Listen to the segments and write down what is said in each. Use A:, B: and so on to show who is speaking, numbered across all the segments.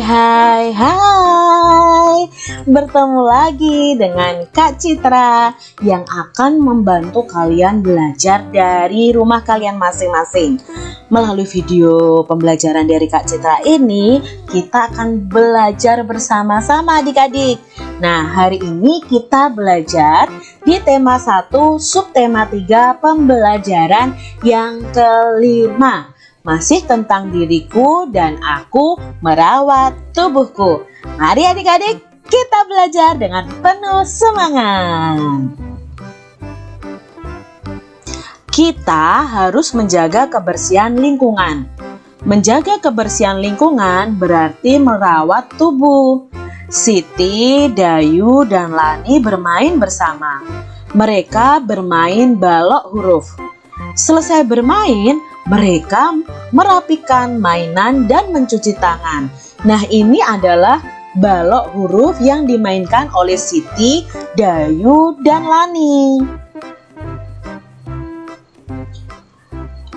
A: Hai hai. Bertemu lagi dengan Kak Citra Yang akan membantu kalian belajar dari rumah kalian masing-masing. Melalui video pembelajaran dari Kak Citra ini Kita akan belajar bersama-sama adik-adik. Nah hari ini kita belajar di tema 1 subtema 3 pembelajaran yang kelima masih tentang diriku dan aku merawat tubuhku. Mari adik-adik kita belajar dengan penuh semangat. Kita harus menjaga kebersihan lingkungan. Menjaga kebersihan lingkungan berarti merawat tubuh. Siti, Dayu, dan Lani bermain bersama. Mereka bermain balok huruf. Selesai bermain, mereka merapikan mainan dan mencuci tangan. Nah, ini adalah balok huruf yang dimainkan oleh Siti, Dayu, dan Lani.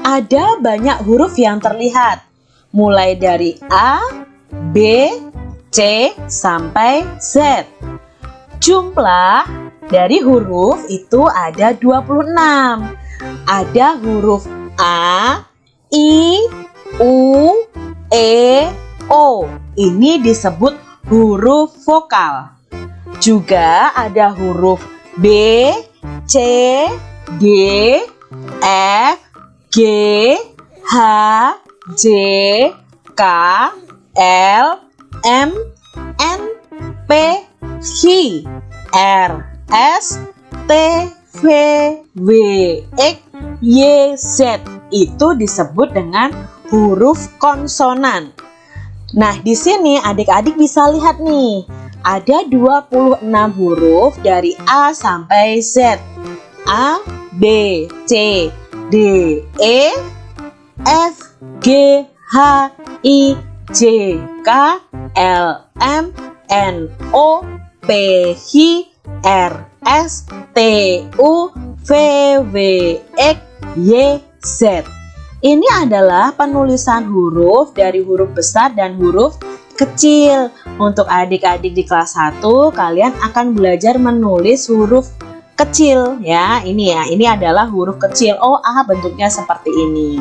A: Ada banyak huruf yang terlihat, mulai dari A, B, C, sampai Z. Jumlah dari huruf itu ada 26. Ada huruf A, I, U, E, O. Ini disebut huruf vokal. Juga ada huruf B, C, D, F, G, H, J, K, L, M, N, P, Q, R, S, T, V, W, X, Y, Z itu disebut dengan huruf konsonan. Nah, di sini adik-adik bisa lihat nih, ada 26 huruf dari A sampai Z. A, B, C, D, E, F, G, H, I, J, K, L, M, N, O, P, Q, R, S, T, U, V, W, X, Y, Z. Ini adalah penulisan huruf dari huruf besar dan huruf kecil. Untuk adik-adik di kelas 1, kalian akan belajar menulis huruf kecil ya. Ini ya, ini adalah huruf kecil. Oh, ah bentuknya seperti ini.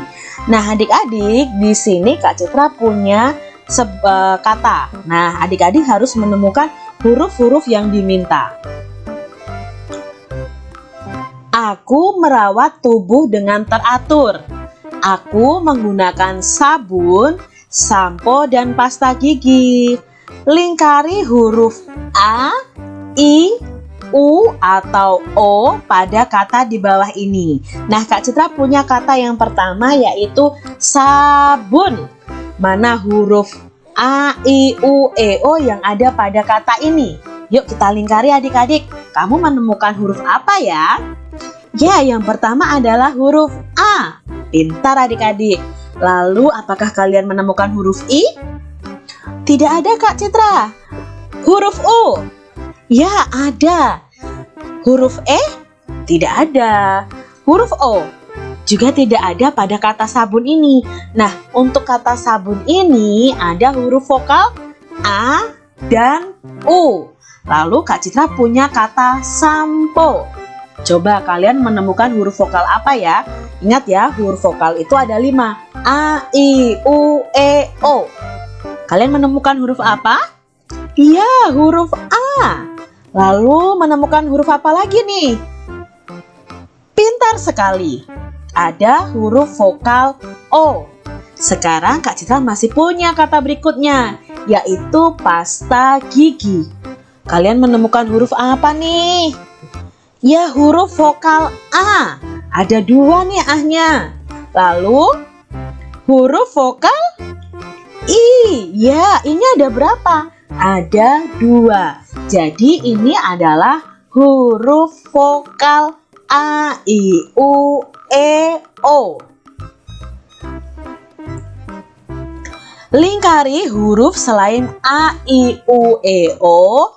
A: Nah, adik-adik, di sini Kak Citra punya uh, kata. Nah, adik-adik harus menemukan huruf-huruf yang diminta. Aku merawat tubuh dengan teratur. Aku menggunakan sabun, sampo, dan pasta gigi. Lingkari huruf A, I, U, atau O pada kata di bawah ini. Nah, Kak Citra punya kata yang pertama yaitu sabun. Mana huruf A, I, U, E, O yang ada pada kata ini? Yuk kita lingkari adik-adik. Kamu menemukan huruf apa ya? Ya, yang pertama adalah huruf A. Pintar adik-adik. Lalu, apakah kalian menemukan huruf I? Tidak ada, Kak Citra. Huruf U? Ya, ada. Huruf E? Tidak ada. Huruf O? Juga tidak ada pada kata sabun ini. Nah, untuk kata sabun ini ada huruf vokal A dan U. Lalu Kak Citra punya kata sampo. Coba kalian menemukan huruf vokal apa ya? Ingat ya, huruf vokal itu ada lima. A, I, U, E, O. Kalian menemukan huruf apa? Iya, huruf A. Lalu menemukan huruf apa lagi nih? Pintar sekali. Ada huruf vokal O. Sekarang Kak Citra masih punya kata berikutnya, yaitu pasta gigi. Kalian menemukan huruf apa nih? Ya huruf vokal A. Ada dua nih ahnya. Lalu huruf vokal I. Ya ini ada berapa? Ada dua. Jadi ini adalah huruf vokal A, I, U, E, O. Lingkari huruf selain A, I, U, E, O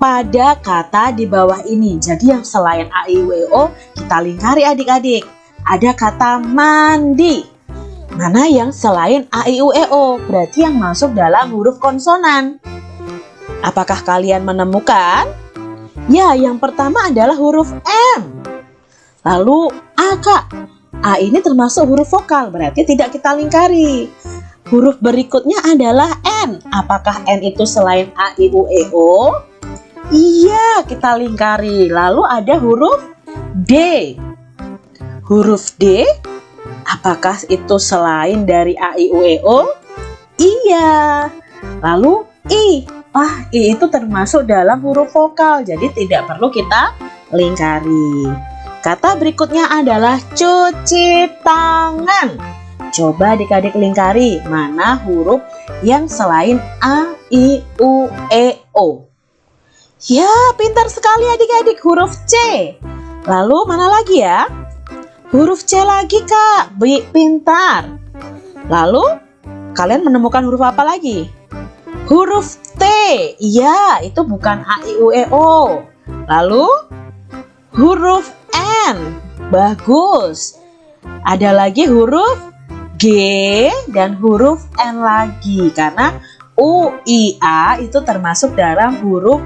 A: pada kata di bawah ini. Jadi yang selain A, I, W, O kita lingkari adik-adik. Ada kata mandi. mana yang selain A, I, U, E, O? Berarti yang masuk dalam huruf konsonan. Apakah kalian menemukan? Ya, yang pertama adalah huruf M. Lalu A, Kak. A ini termasuk huruf vokal, berarti tidak kita lingkari. Huruf berikutnya adalah N. Apakah N itu selain A, I, U, E, O? Iya, kita lingkari. Lalu ada huruf D. Huruf D Apakah itu selain dari A, I, U, E, O? Iya. Lalu I. Wah, I itu termasuk dalam huruf vokal, jadi tidak perlu kita lingkari. Kata berikutnya adalah cuci tangan. Coba adik-adik lingkari mana huruf yang selain A, I, U, E, O. Ya, pintar sekali adik-adik huruf C. Lalu mana lagi ya? Huruf C lagi kak, Bi, pintar. Lalu kalian menemukan huruf apa lagi? Huruf T, iya itu bukan A, I, U, E, O. Lalu huruf N, bagus. Ada lagi huruf G dan huruf N lagi karena U, I, A itu termasuk dalam huruf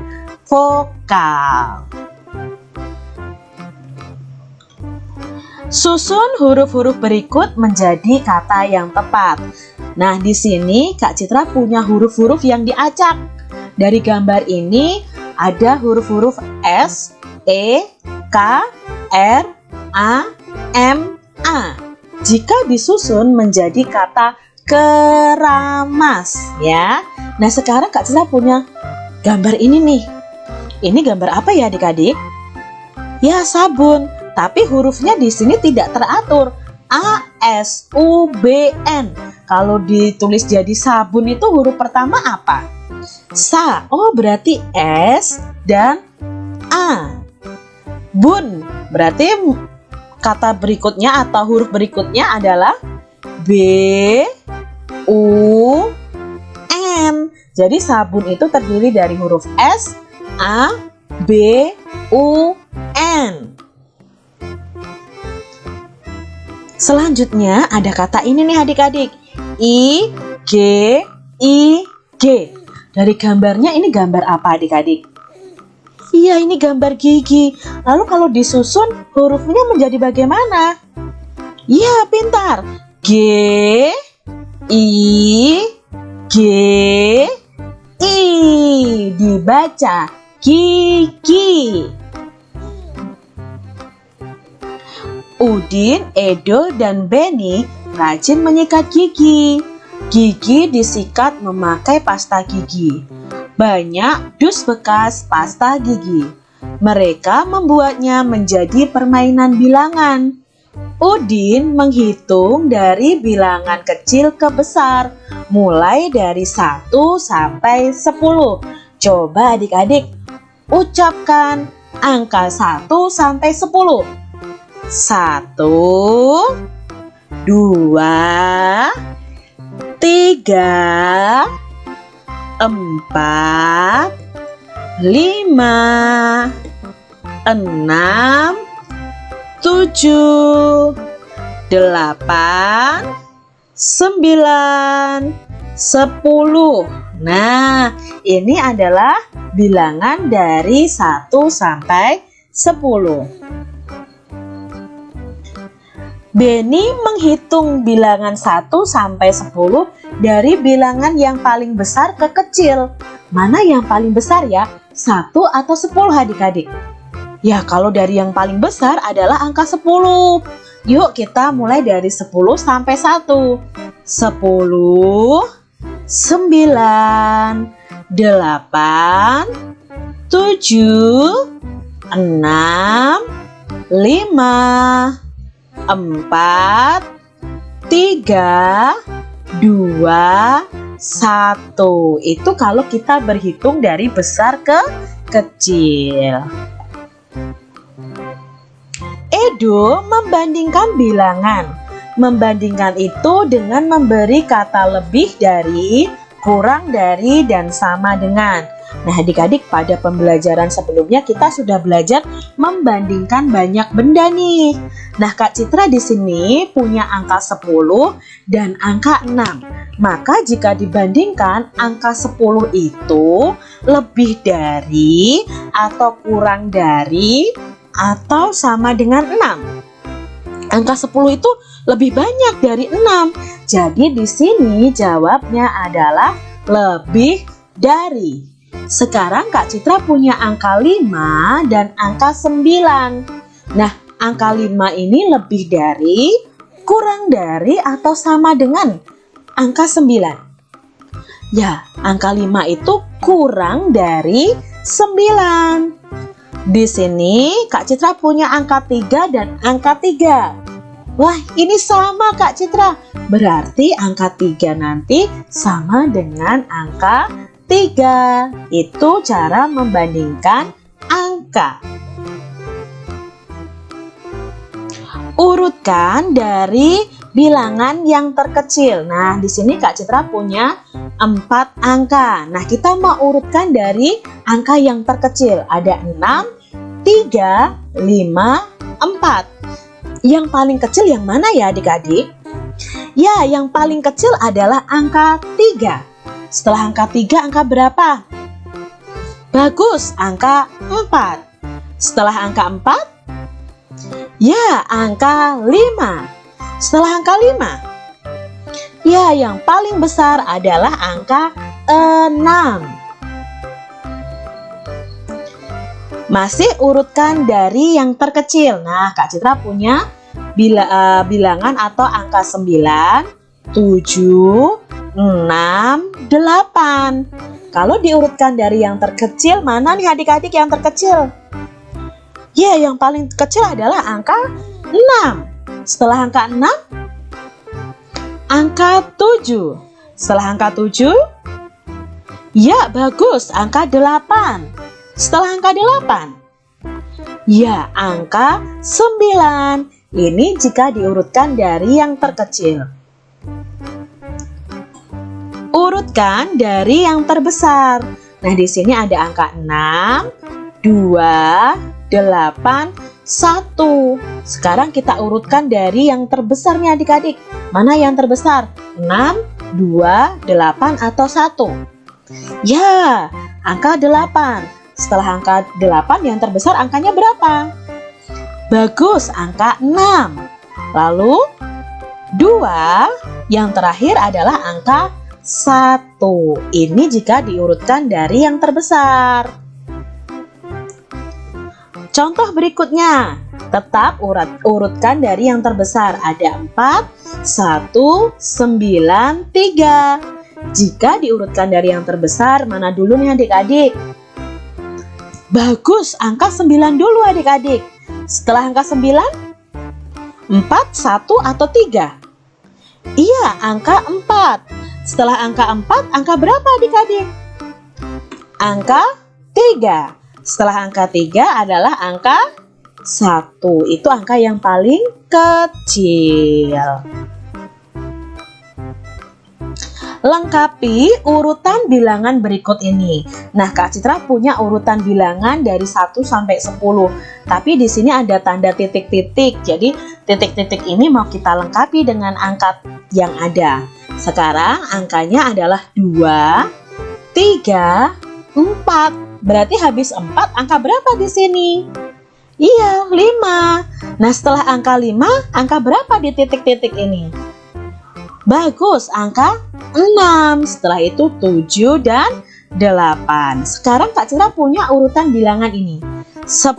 A: vokal. Susun huruf-huruf berikut menjadi kata yang tepat. Nah, di sini Kak Citra punya huruf-huruf yang diacak. Dari gambar ini ada huruf-huruf S, E, K, R, A, M, A. Jika disusun menjadi kata keramas ya. Nah, sekarang Kak Citra punya gambar ini nih. Ini gambar apa ya adik-adik? Ya, sabun. Tapi hurufnya di sini tidak teratur. A S U B N. Kalau ditulis jadi sabun itu huruf pertama apa? Sa. Oh, berarti S dan A. Bun. Berarti kata berikutnya atau huruf berikutnya adalah B U N. Jadi sabun itu terdiri dari huruf S, A, B, U, N. Selanjutnya ada kata ini nih adik-adik. I, G, I, G. Dari gambarnya ini gambar apa adik-adik? Iya ini gambar gigi. Lalu kalau disusun hurufnya menjadi bagaimana? Iya pintar. G, I, G, I. Dibaca gigi. Udin, Edo, dan Benny rajin menyikat gigi. Gigi disikat memakai pasta gigi. Banyak dus bekas pasta gigi. Mereka membuatnya menjadi permainan bilangan. Udin menghitung dari bilangan kecil ke besar, mulai dari 1 sampai 10. Coba adik-adik ucapkan angka 1 sampai 10. Satu, dua, tiga, empat, lima, enam, tujuh, delapan, sembilan, sepuluh. Nah, ini adalah bilangan dari satu sampai sepuluh. Benny menghitung bilangan 1 sampai 10 dari bilangan yang paling besar ke kecil. Mana yang paling besar ya? 1 atau 10 adik-adik? Ya kalau dari yang paling besar adalah angka 10. Yuk kita mulai dari 10 sampai 1. 10, 9, 8, 7, 6, 5, empat, tiga, dua, satu. Itu kalau kita berhitung dari besar ke kecil. Edo membandingkan bilangan. Membandingkan itu dengan memberi kata lebih dari, kurang dari, dan sama dengan. Nah, adik-adik pada pembelajaran sebelumnya kita sudah belajar membandingkan banyak benda nih. Nah, Kak Citra di sini punya angka 10 dan angka 6. Maka jika dibandingkan angka 10 itu lebih dari atau kurang dari atau sama dengan 6. Angka 10 itu lebih banyak dari 6. Jadi di sini jawabnya adalah lebih dari. Sekarang Kak Citra punya angka 5 dan angka 9. Nah, angka 5 ini lebih dari, kurang dari, atau sama dengan angka 9. Ya, angka 5 itu kurang dari 9. Di sini Kak Citra punya angka 3 dan angka 3. Wah, ini sama Kak Citra. Berarti angka 3 nanti sama dengan angka 3. Itu cara membandingkan angka. Urutkan dari bilangan yang terkecil. Nah, di sini Kak Citra punya 4 angka. Nah, kita mau urutkan dari angka yang terkecil. Ada 6, 3, 5, 4. Yang paling kecil yang mana ya adik-adik? Ya, yang paling kecil adalah angka 3. Setelah angka 3, angka berapa? Bagus, angka 4. Setelah angka 4? Ya, angka 5. Setelah angka 5? Ya, yang paling besar adalah angka 6. Masih urutkan dari yang terkecil. Nah, Kak Citra punya bila, uh, bilangan atau angka 9, 7, 6, 8. Kalau diurutkan dari yang terkecil, mana nih adik-adik yang terkecil? Ya, yang paling kecil adalah angka 6. Setelah angka 6, angka 7. Setelah angka 7, ya bagus, angka 8. Setelah angka 8, ya angka 9. Ini jika diurutkan dari yang terkecil. Urutkan dari yang terbesar. Nah, di sini ada angka 6, 2, 8, 1. Sekarang kita urutkan dari yang terbesarnya adik-adik. Mana yang terbesar? 6, 2, 8, atau 1? Ya, angka 8. Setelah angka 8 yang terbesar angkanya berapa? Bagus, angka 6. Lalu 2 yang terakhir adalah angka satu. Ini jika diurutkan dari yang terbesar. Contoh berikutnya, tetap urat, urutkan dari yang terbesar. Ada 4, 1, 9, 3. Jika diurutkan dari yang terbesar, mana dulu nih adik-adik? Bagus, angka 9 dulu adik-adik. Setelah angka 9, 4, 1, atau 3? Iya, angka 4. Setelah angka 4, angka berapa adik-adik? Angka 3. Setelah angka 3 adalah angka 1. Itu angka yang paling kecil. Lengkapi urutan bilangan berikut ini. Nah, Kak Citra punya urutan bilangan dari 1 sampai 10. Tapi di sini ada tanda titik-titik. Jadi, titik-titik ini mau kita lengkapi dengan angka yang ada. Sekarang angkanya adalah 2, 3, 4. Berarti habis 4 angka berapa di sini? Iya, 5. Nah, setelah angka 5, angka berapa di titik-titik ini? Bagus, angka 6. Setelah itu 7 dan 8. Sekarang Kak Cira punya urutan bilangan ini. 10,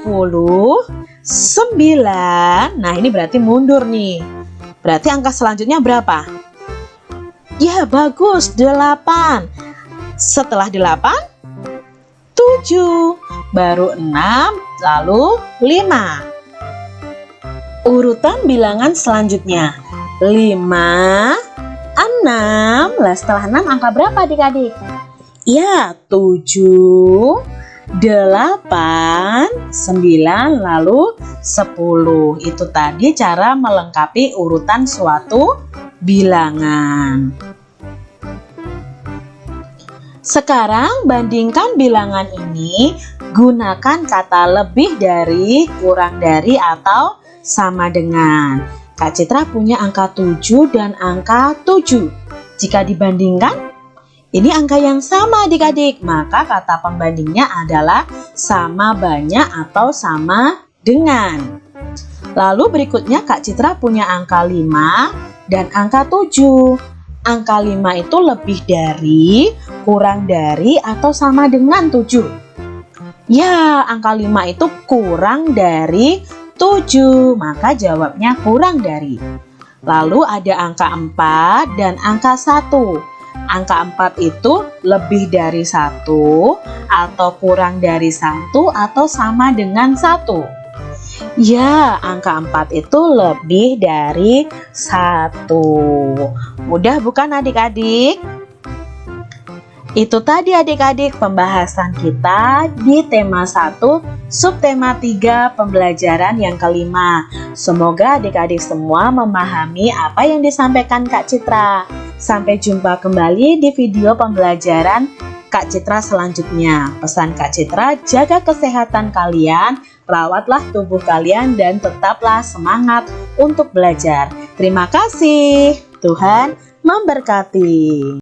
A: 9. Nah, ini berarti mundur nih. Berarti angka selanjutnya berapa? Ya, bagus. 8. Setelah 8, 7. Baru 6, lalu 5. Urutan bilangan selanjutnya. 5, 6. Lah, setelah 6 angka berapa adik-adik? Ya, 7, 8, 9, lalu 10. Itu tadi cara melengkapi urutan suatu bilangan. Sekarang bandingkan bilangan ini gunakan kata lebih dari, kurang dari, atau sama dengan. Kak Citra punya angka 7 dan angka 7. Jika dibandingkan, ini angka yang sama adik-adik, maka kata pembandingnya adalah sama banyak atau sama dengan. Lalu berikutnya Kak Citra punya angka 5 dan angka 7. Angka 5 itu lebih dari, kurang dari, atau sama dengan 7? Ya, angka 5 itu kurang dari 7, maka jawabnya kurang dari. Lalu ada angka 4 dan angka 1. Angka 4 itu lebih dari 1, atau kurang dari 1, atau sama dengan 1. Ya, angka 4 itu lebih dari 1. Mudah bukan adik-adik? Itu tadi adik-adik pembahasan kita di tema 1 subtema 3 pembelajaran yang kelima. Semoga adik-adik semua memahami apa yang disampaikan Kak Citra. Sampai jumpa kembali di video pembelajaran Kak Citra selanjutnya. Pesan Kak Citra, jaga kesehatan kalian, rawatlah tubuh kalian dan tetaplah semangat untuk belajar. Terima kasih. Tuhan memberkati.